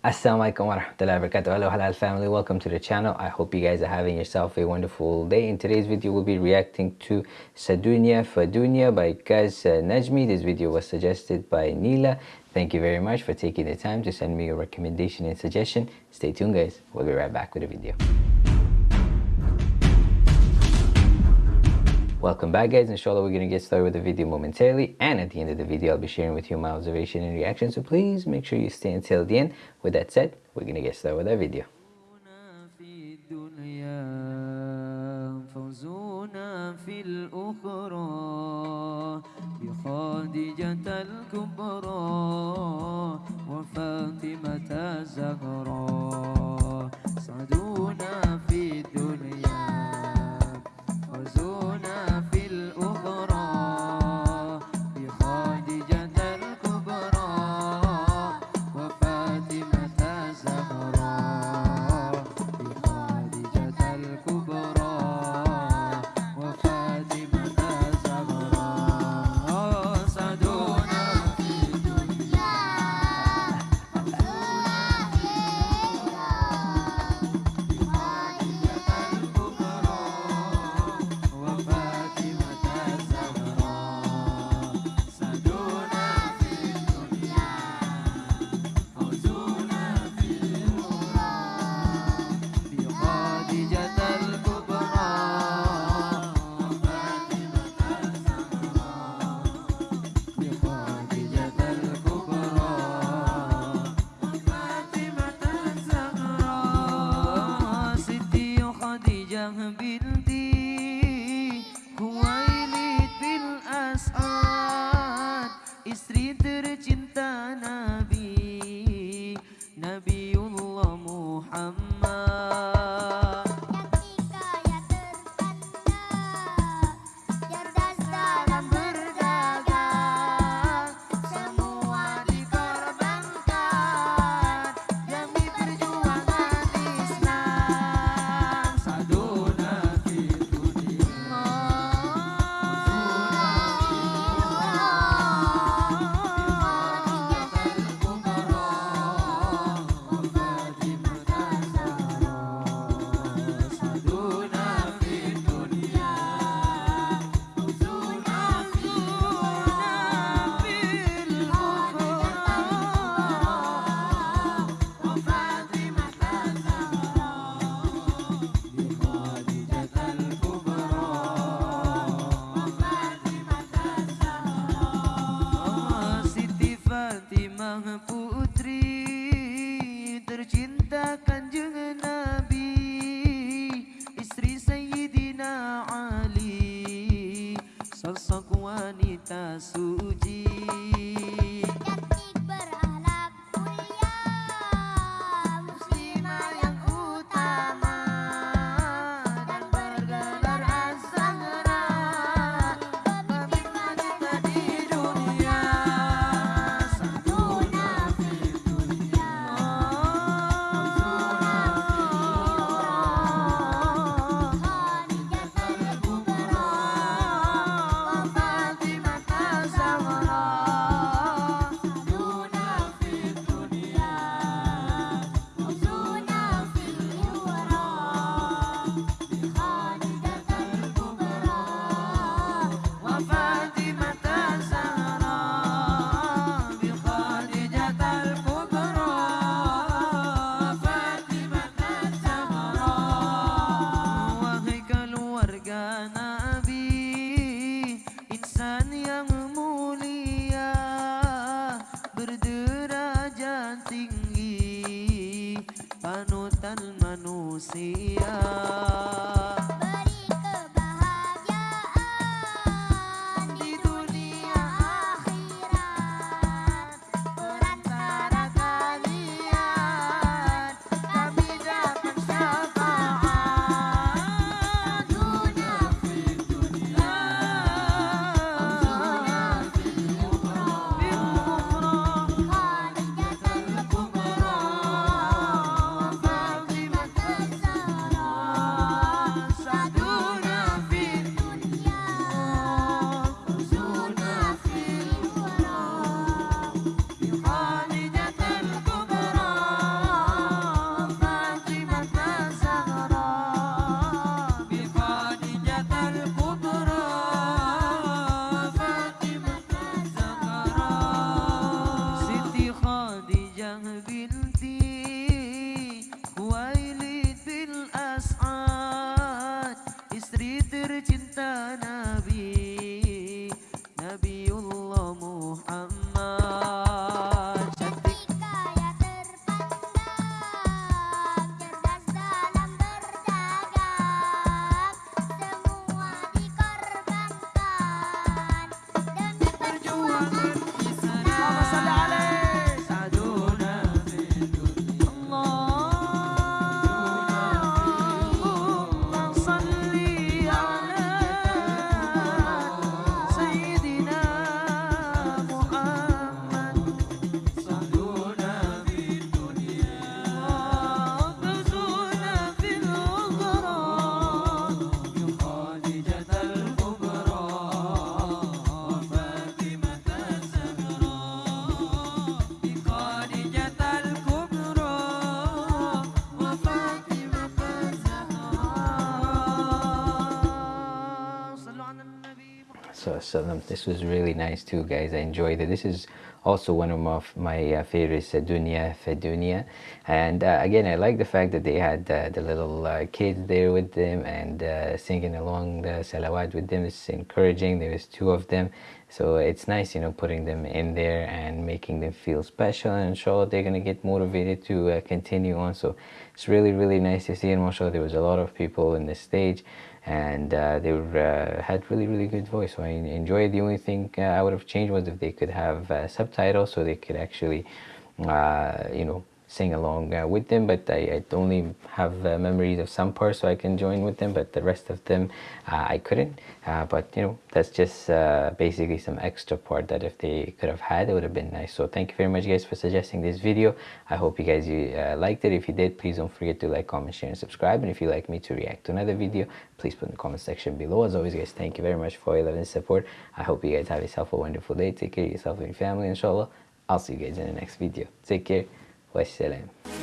Assalamualaikum warahmatullahi wabarakatuh. Hello Halal family, welcome to the channel. I hope you guys are having yourself a wonderful day. In today's video, we'll be reacting to Sadunya Fadunya by Kaz uh, Najmi. This video was suggested by Neela. Thank you very much for taking the time to send me your recommendation and suggestion. Stay tuned guys, we'll be right back with the video. Welcome back guys, inshallah we're going to get started with the video momentarily and at the end of the video I'll be sharing with you my observation and reaction so please make sure you stay until the end. With that said, we're going to get started with our video. بخادجة الكبرى وفاطمة الزهراء sosok wanita suci so this was really nice too guys. I enjoyed it. This is also one of my, my uh, favorites uh, dunya fadunya and uh, again i like the fact that they had uh, the little uh, kids there with them and uh, singing along the salawat with them. It's encouraging. There was two of them so it's nice you know putting them in there and making them feel special and inshallah they're gonna get motivated to uh, continue on. So it's really really nice to see and mashallah there was a lot of people in the stage and uh, they were, uh, had really really good voice. So I enjoyed the only thing uh, I would have changed was if they could have uh, subtitles so they could actually uh, you know sing along uh, with them but I, I only have uh, memories of some parts so I can join with them but the rest of them uh, I couldn't. Uh, but you know that's just uh, basically some extra part that if they could have had it would have been nice. So thank you very much guys for suggesting this video. I hope you guys you, uh, liked it. If you did please don't forget to like comment share and subscribe. And if you'd like me to react to another video please put in the comment section below. As always guys thank you very much for your love and support. I hope you guys have yourself a wonderful day. Take care of yourself and your family inshallah. I'll see you guys in the next video. Take care può essere.